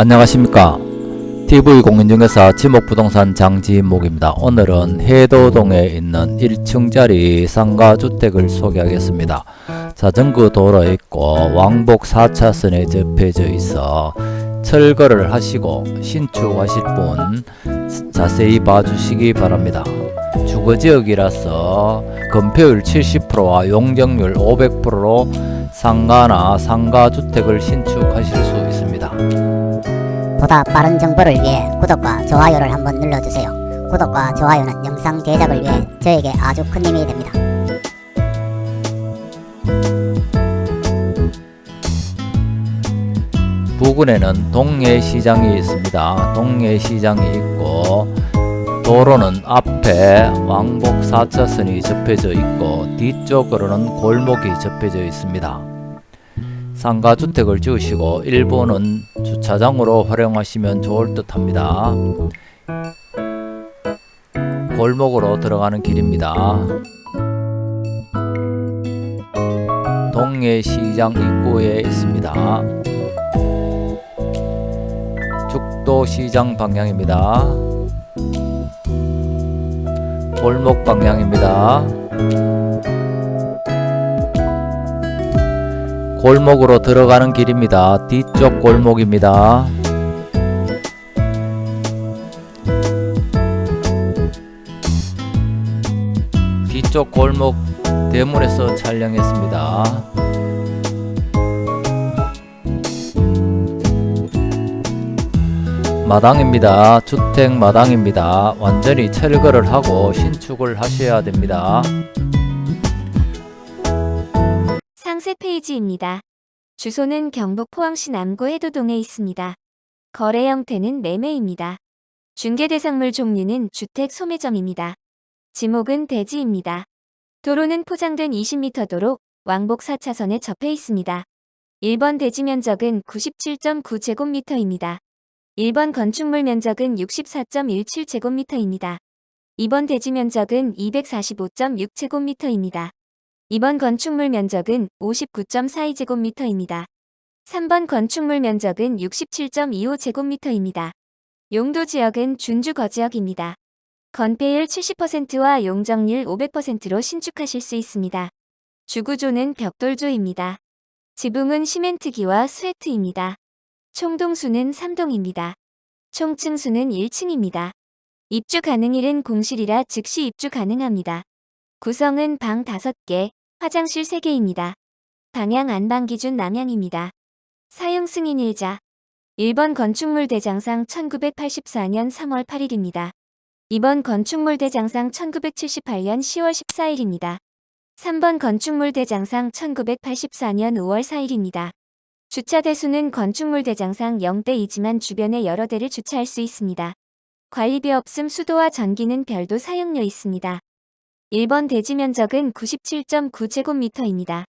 안녕하십니까 TV공인중개사 지목부동산 장지목입니다. 오늘은 해도동에 있는 1층짜리 상가주택을 소개하겠습니다. 자전거 도로 있고 왕복 4차선에 접해져 있어 철거를 하시고 신축하실 분 자세히 봐주시기 바랍니다. 주거지역이라서 건폐율 70%와 용적률 500%로 상가나 상가주택을 신축하실 수 있습니다. 보다 빠른 정보를 위해 구독과 좋아요를 한번 눌러주세요. 구독과 좋아요는 영상 제작을 위해 저에게 아주 큰 힘이 됩니다. 부근에는 동해시장이 있습니다. 동해시장이 있고 도로는 앞에 왕복 4차선이 접해져 있고 뒤쪽으로는 골목이 접해져 있습니다. 상가주택을 지으시고 일부는 주차장으로 활용하시면 좋을 듯 합니다. 골목으로 들어가는 길입니다. 동해시장 입구에 있습니다. 죽도시장 방향입니다. 골목 방향입니다. 골목으로 들어가는 길입니다. 뒤쪽 골목입니다. 뒤쪽 골목 대문에서 촬영했습니다. 마당입니다. 주택 마당입니다. 완전히 철거를 하고 신축을 하셔야 됩니다. 상세 페이지입니다. 주소는 경북 포항시 남구 해도동에 있습니다. 거래 형태는 매매입니다. 중개 대상물 종류는 주택 소매점입니다. 지목은 대지입니다. 도로는 포장된 20m 도로 왕복 4차선에 접해 있습니다. 1번 대지 면적은 97.9제곱미터입니다. 1번 건축물 면적은 64.17제곱미터입니다. 2번 대지 면적은 245.6제곱미터입니다. 2번 건축물 면적은 59.42제곱미터입니다. 3번 건축물 면적은 67.25제곱미터입니다. 용도 지역은 준주 거지역입니다. 건폐율 70%와 용적률 500%로 신축하실 수 있습니다. 주구조는 벽돌조입니다. 지붕은 시멘트기와 스웨트입니다. 총동수는 3동입니다. 총층수는 1층입니다. 입주 가능일은 공실이라 즉시 입주 가능합니다. 구성은 방 5개, 화장실 3개입니다. 방향 안방 기준 남향입니다. 사용 승인일자 1번 건축물 대장상 1984년 3월 8일입니다. 2번 건축물 대장상 1978년 10월 14일입니다. 3번 건축물 대장상 1984년 5월 4일입니다. 주차 대수는 건축물 대장상 0대이지만 주변에 여러 대를 주차할 수 있습니다. 관리비 없음 수도와 전기는 별도 사용료 있습니다. 1번 대지 면적은 97.9제곱미터입니다.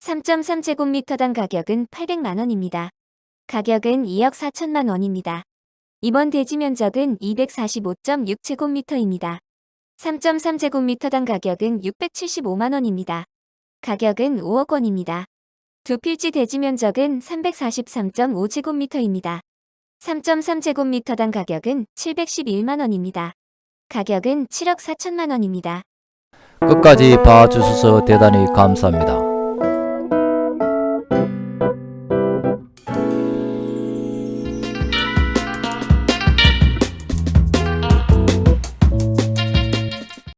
3.3제곱미터당 가격은 800만원입니다. 가격은 2억 4천만 원입니다. 2번 대지 면적은 245.6제곱미터입니다. 3.3제곱미터당 가격은 675만 원입니다. 가격은 5억 원입니다. 두 필지 대지 면적은 343.5제곱미터입니다. 3.3제곱미터당 가격은 711만원입니다. 가격은 7억 4천만원입니다. 끝까지 봐주셔서 대단히 감사합니다.